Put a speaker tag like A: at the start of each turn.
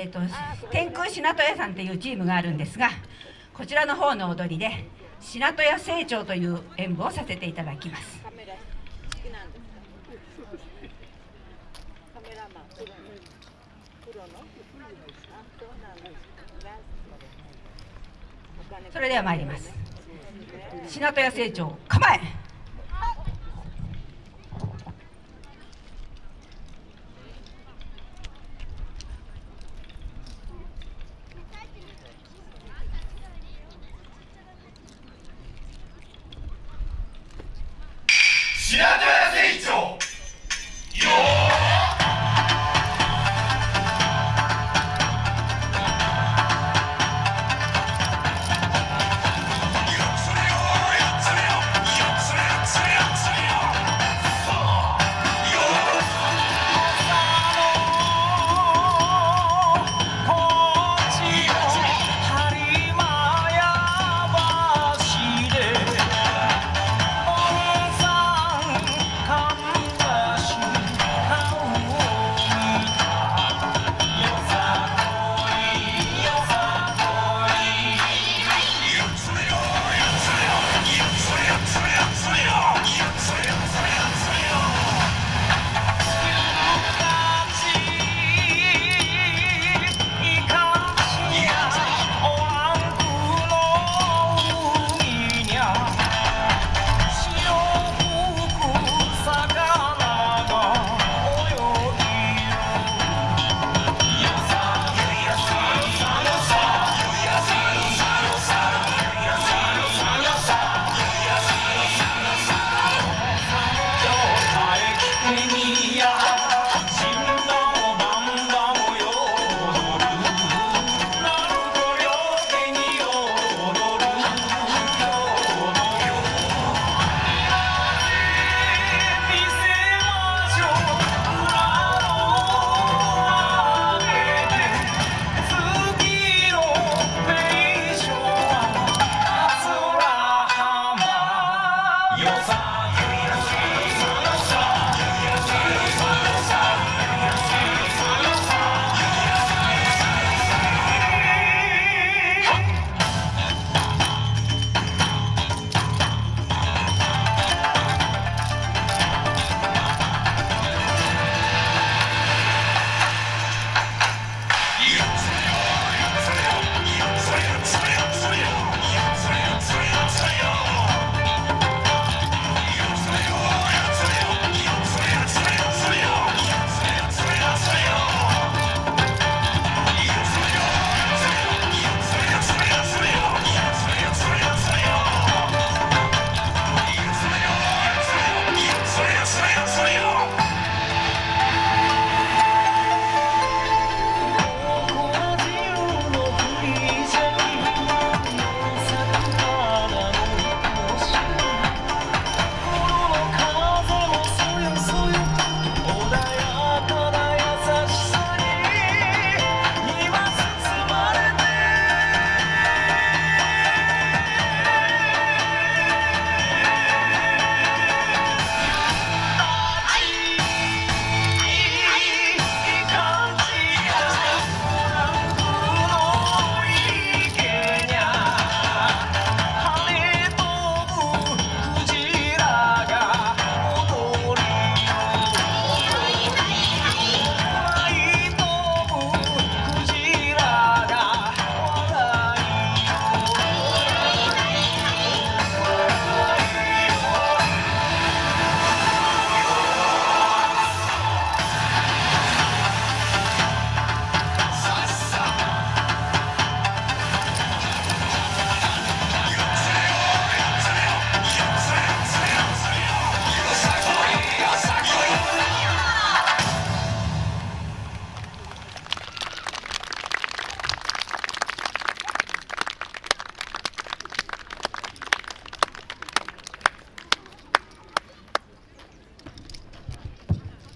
A: えーと、天空品戸屋さんというチームがあるんですがこちらの方の踊りで品戸屋成長という演舞をさせていただきます。それでは参ります。品戸屋成長構え